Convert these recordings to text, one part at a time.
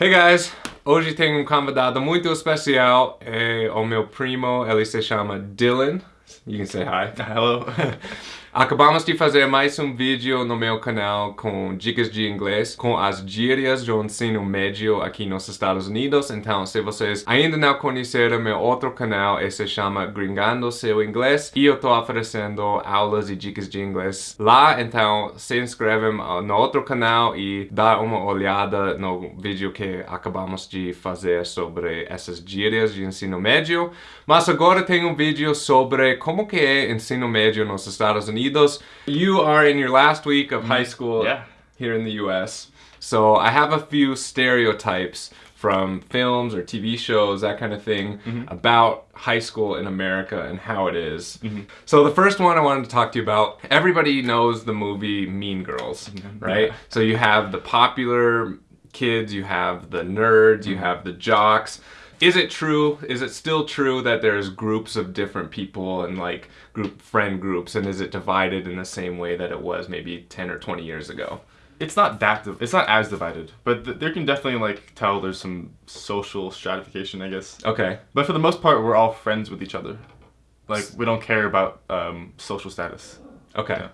Hey guys, hoje tenho um convidado muito especial, é o meu primo, ele se chama Dylan. You can say hi. Hello. Acabamos de fazer mais um vídeo no meu canal com dicas de inglês, com as gírias do ensino médio aqui nos Estados Unidos. Então, se vocês ainda não conheceram meu outro canal, ele se chama Gringando Seu Inglês. E eu estou oferecendo aulas e dicas de inglês lá. Então, se inscrevem no outro canal e dá uma olhada no vídeo que acabamos de fazer sobre essas gírias de ensino médio. Mas agora tem um vídeo sobre como que é ensino médio nos Estados Unidos Unidos. You are in your last week of high mm-hmm. school Yeah. here in the US. So I have a few stereotypes from films or TV shows, that kind of thing, mm-hmm. about high school in America and how it is. Mm-hmm. So the first one I wanted to talk to you about, everybody knows the movie Mean Girls, right? Yeah. So you have the popular kids, you have the nerds, you have the jocks. Is it true? Is it still true that there's groups of different people and like group friend groups and is it divided in the same way that it was maybe 10 or 20 years ago? It's not that. It's not as divided, but th- there can definitely like tell there's some social stratification, I guess. Okay. But for the most part, we're all friends with each other. Like we don't care about um, social status. Okay. Yeah.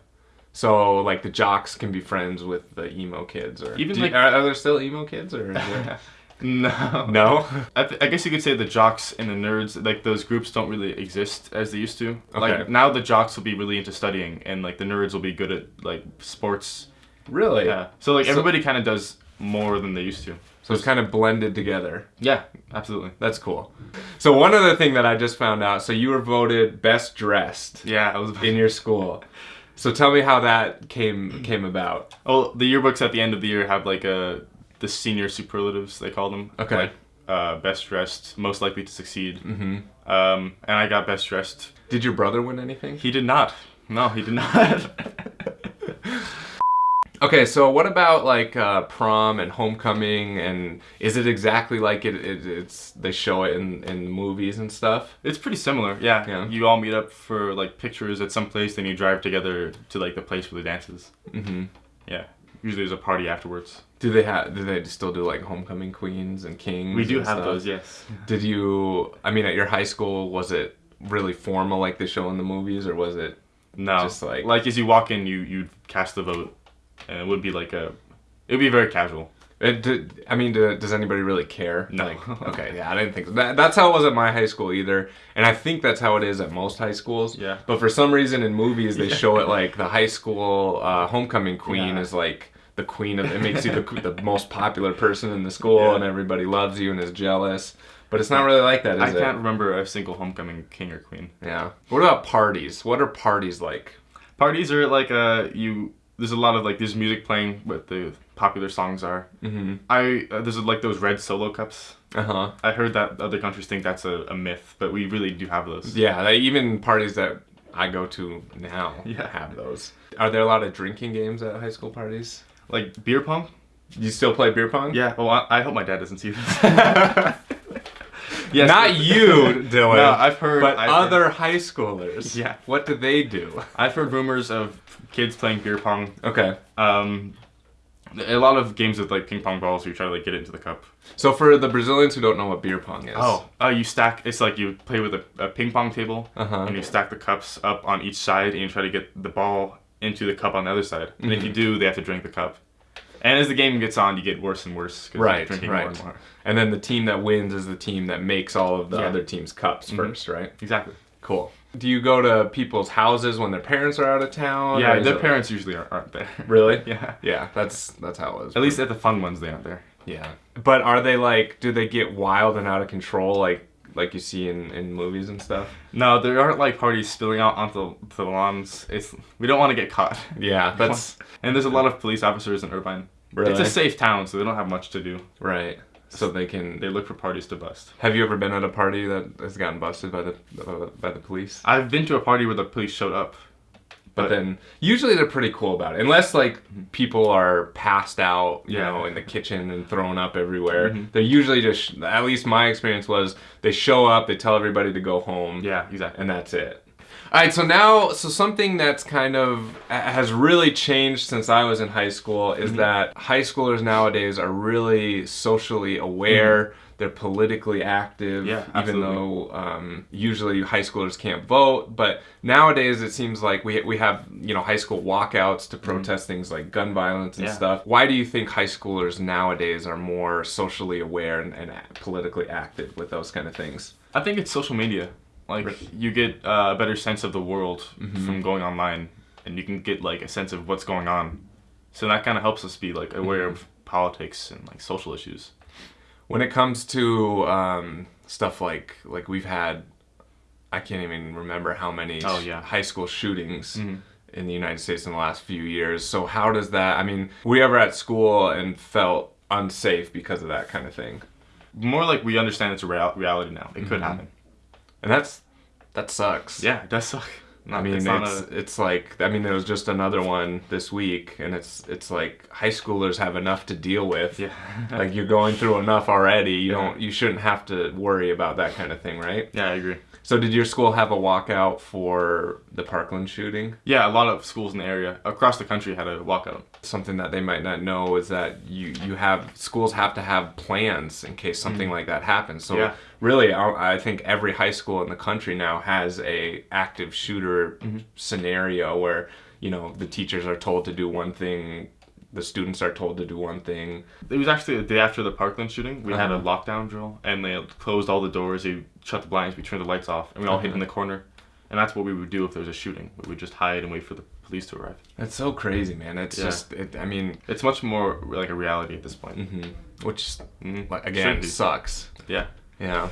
So like the jocks can be friends with the emo kids or Even, Do like- are, are there still emo kids or No. no? I, I guess you could say the jocks and the nerds, like those groups don't really exist as they used to. Okay. Like now the jocks will be really into studying and like the nerds will be good at like sports. Really? Yeah. So like So- everybody kind of does more than they used to. So it's kind of blended together. Yeah, absolutely. That's cool. So one other thing that I just found out, so you were voted best dressed Yeah, I was in your school. So tell me how that came came about. Oh, the yearbooks at the end of the year have like a the senior superlatives they call them. Okay. Like, uh, best dressed, most likely to succeed. Mhm. Um, and I got best dressed. Did your brother win anything? He did not. No, he did not. Okay, so what about like uh, prom and homecoming and is it exactly like it, it it's they show it in in movies and stuff? it's pretty similar. Yeah. Yeah. You all meet up for like pictures at some place, then you drive together to like the place for the dances. Mhm. Usually there's a party afterwards. Do they have do they still do like homecoming queens and kings? We do have stuff? those, yes. Did you I mean at your high school was it really formal like they show in the movies or was it No. Just like- like as you walk in, you you cast the vote, and it would be like a, it would be very casual. It, did, I mean, do, does anybody really care? No. Like, okay, yeah, I didn't think so. That, that's how it was at my high school either, and I think that's how it is at most high schools. Yeah. But for some reason in movies they Yeah. show it like the high school uh, homecoming queen Yeah. is like the queen of. It makes you the, the most popular person in the school, Yeah. and everybody loves you and is jealous. But it's not really like that, is I can't remember a single homecoming king or queen. Yeah. What about parties? What are parties like? Parties are like uh you. There's a lot of like there's music playing, what the popular songs are. Mm-hmm. I uh, there's like those red solo cups. Uh huh. I heard that other countries think that's a, a myth, but we really do have those. Yeah, they, even parties that I go to now Yeah. have those. Are there a lot of drinking games at high school parties? Like beer pong. You still play beer pong? Yeah. Well, I, I hope my dad doesn't see this. yes. Not you, Dylan. No, I've heard. but I've heard- other high schoolers. Yeah. What do they do? I've heard rumors of kids playing beer pong. Okay. Um, a lot of games with like ping pong balls where you try to like get it into the cup. So for the Brazilians who don't know what beer pong is. Oh, uh, you stack. It's like you play with a, a ping pong table, Uh-huh. and you stack the cups up on each side, and you try to get the ball into the cup on the other side. And if you Mm-hmm. do, they have to drink the cup. And as the game gets on, you get worse and worse. 'cause you're Right, drinking right. more and more. And then the team that wins is the team that makes all of the Yeah. other team's cups Mhm. first, right? Exactly. Cool. Do you go to people's houses when their parents are out of town? yeah, their parents usually aren't, aren't there. Really? yeah. Yeah, that's that's how it was. At least at the fun ones, they aren't there. Yeah. But are they like do they get wild and out of control like like you see in, in movies and stuff? No, there aren't like parties spilling out onto the lawns. It's we don't want to get caught. Yeah, that's And there's a lot of police officers in Irvine. really It's a safe town, so they don't have much to do. right. So they can They look for parties to bust. Have you ever been at a party that has gotten busted by the uh, by the police? I've been to a party where the police showed up. But then usually they're pretty cool about it. Unless like people are passed out, you Yeah. know, in the kitchen and thrown up everywhere. Mhm. They're usually just at least my experience was they show up, they tell everybody to go home. Yeah, exactly. and that's it. All right, so now, so something that's kind of has really changed since I was in high school is Mm-hmm. that high schoolers nowadays are really socially aware. They're politically active, Mm-hmm. Yeah, even though um, usually high schoolers can't vote. But nowadays, it seems like we we have you know high school walkouts to protest things like gun violence and Mm-hmm. Yeah. stuff. Why do you think high schoolers nowadays are more socially aware and, and politically active with those kind of things? I think it's social media. Like Right. you get uh, a better sense of the world Mm-hmm. from going online, and you can get like a sense of what's going on. So that kind of helps us be like aware Mm-hmm. of politics and like social issues. When it comes to um, stuff like like we've had i can't even remember how many Oh, yeah. high school shootings Mhm. in the united states in the last few years so how does that i mean were you ever at school and felt unsafe because of that kind of thing More like we understand it's a real- reality now. It could Mhm. happen. and that's that sucks Yeah, it does suck. I mean, it's, it's a- like I mean, there was just another one this week, and it's it's like high schoolers have enough to deal with. yeah, Like you're going through enough already. You Yeah. don't you shouldn't have to worry about that kind of thing, right? yeah, I agree. So did your school have a walkout for the Parkland shooting? Yeah, a lot of schools in the area across the country had a walkout. Something that they might not know is that you you have schools have to have plans in case something like that happens. So Mm. Yeah. Really, I, I think every high school in the country now has a active shooter Mm-hmm. scenario where you know the teachers are told to do one thing, the students are told to do one thing. It was actually the day after the Parkland shooting. We had a Uh-huh. lockdown drill, and they closed all the doors. They shut the blinds. We turned the lights off, and we all hid Uh-huh. in the corner. And that's what we would do if there was a shooting. We would just hide and wait for the police to arrive. That's so crazy, man. It's Yeah. just it, I mean, It's much more like a reality at this point. mhm. which Mhm. again sucks. Yeah. Yeah.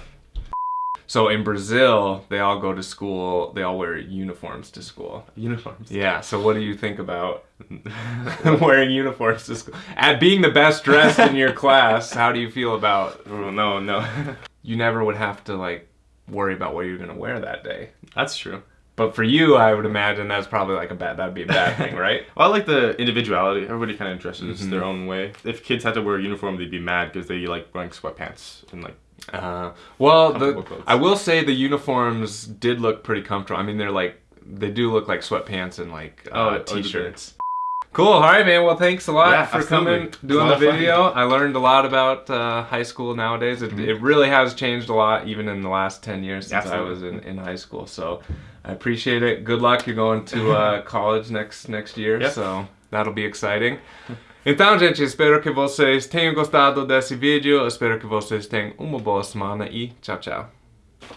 So in Brazil, they all go to school. They all wear uniforms to school. Uniforms. Yeah. So what do you think about wearing uniforms to school? At being the best dressed in your class, how do you feel about? Oh, no, no. You never would have to like worry about what you're gonna wear that day. that's true. But for you, I would imagine that's probably like a bad. That'd be a bad thing, right? Well, I like the individuality. Everybody kind of dresses Mhm. their own way. If kids had to wear a uniform, they'd be mad because they like wearing sweatpants and like. Uh, well, the, I will say the uniforms did look pretty comfortable. I mean, they're like they do look like sweatpants and like Oh, uh, oh, t-shirts. Cool. All right, man. Well, thanks a lot Yeah, for absolutely. coming, doing the video. I learned a lot about uh, high school nowadays. It, Mhm. it really has changed a lot, even in the last ten years since I was in, in high school. So I appreciate it. Good luck. You're going to uh, college next next year, Yep. so that'll be exciting. Então, gente, espero que vocês tenham gostado desse vídeo. Espero que vocês tenham uma boa semana e tchau, tchau.